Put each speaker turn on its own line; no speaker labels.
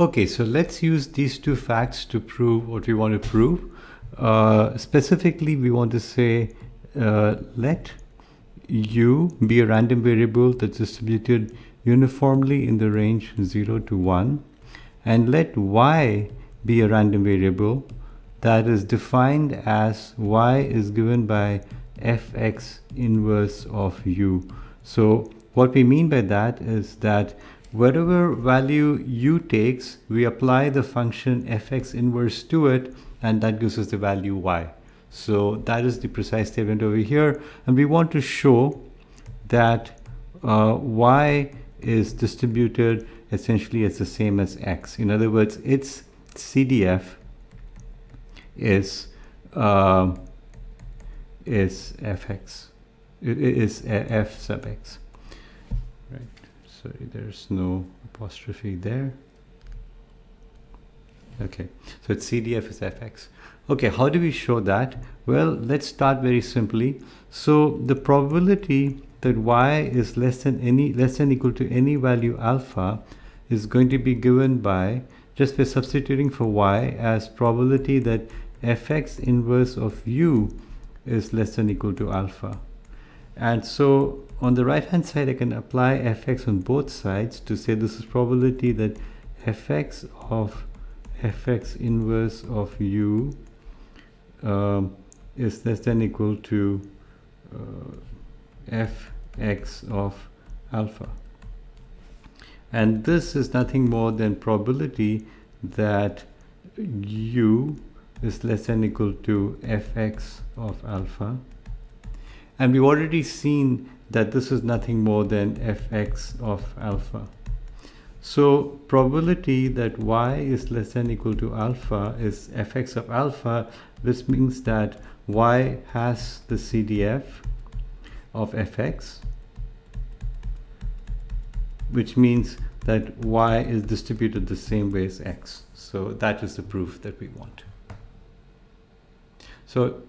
Okay, so let's use these two facts to prove what we want to prove. Uh, specifically, we want to say uh, let u be a random variable that's distributed uniformly in the range 0 to 1 and let y be a random variable that is defined as y is given by fx inverse of u. So what we mean by that is that whatever value u takes, we apply the function fx inverse to it and that gives us the value y. So that is the precise statement over here and we want to show that uh, y is distributed essentially as the same as x. In other words, its CDF is uh, is fx is f sub x right so there's no apostrophe there. Okay so it's cdf is fx okay how do we show that? Well let's start very simply. So the probability that y is less than any less than equal to any value alpha is going to be given by just by substituting for y as probability that fx inverse of u is less than equal to alpha and so on the right hand side I can apply fx on both sides to say this is probability that fx of fx inverse of u um, is less than equal to uh, fx of alpha. And this is nothing more than probability that u is less than equal to fx of alpha and we've already seen that this is nothing more than fx of alpha. So probability that y is less than equal to alpha is fx of alpha. This means that y has the CDF of fx which means that y is distributed the same way as x. So that is the proof that we want. So